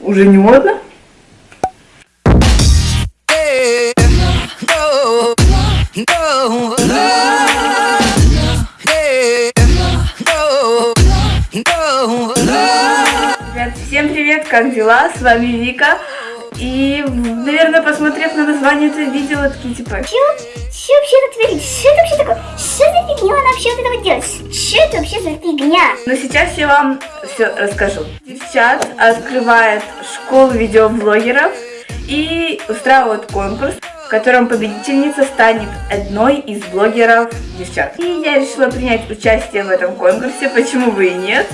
уже не модно. Ребят, всем привет, как дела? С вами Вика. И, наверное, посмотрев на название этого видео, такие типа... Чё? Чё вообще это творится? Что это вообще такое? Что за фигня она вообще вот это вот делает? Что это вообще за фигня? Но сейчас я вам все расскажу. Девчат открывает школу видеоблогеров и устраивает конкурс, в котором победительница станет одной из блогеров девчат. И я решила принять участие в этом конкурсе, почему бы и нет.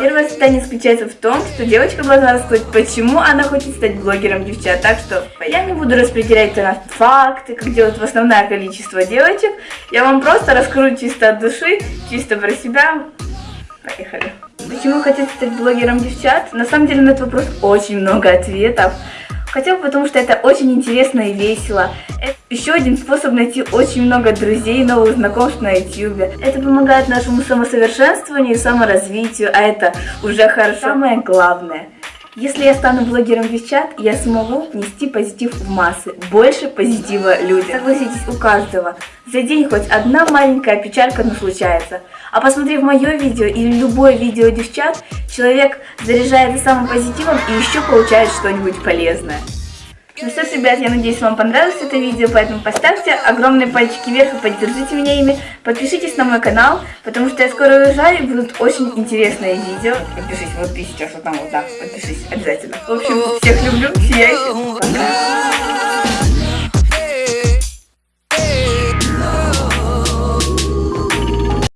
Первое задание заключается в том, что девочка должна рассказать, почему она хочет стать блогером девчат. Так что я не буду распределять на факты, как делают в основное количество девочек. Я вам просто раскрою чисто от души, чисто про себя. Поехали. Почему хотите стать блогером девчат? На самом деле на этот вопрос очень много ответов. Хотя бы потому, что это очень интересно и весело. Это еще один способ найти очень много друзей новых знакомств на YouTube. Это помогает нашему самосовершенствованию и саморазвитию, а это уже хорошо. Самое главное. Если я стану блогером девчат, я смогу нести позитив в массы, больше позитива людям. Согласитесь, у каждого за день хоть одна маленькая печалька, но случается. А посмотрев мое видео или любое видео девчат, человек заряжается самым позитивом и еще получает что-нибудь полезное. Ну что ж, ребят, я надеюсь, вам понравилось это видео, поэтому поставьте огромные пальчики вверх и поддержите меня ими. Подпишитесь на мой канал, потому что я скоро уезжаю и будут очень интересные видео. Подпишись, вот ты сейчас вот там вот так, подпишись обязательно. В общем, всех люблю, сияйте, пока.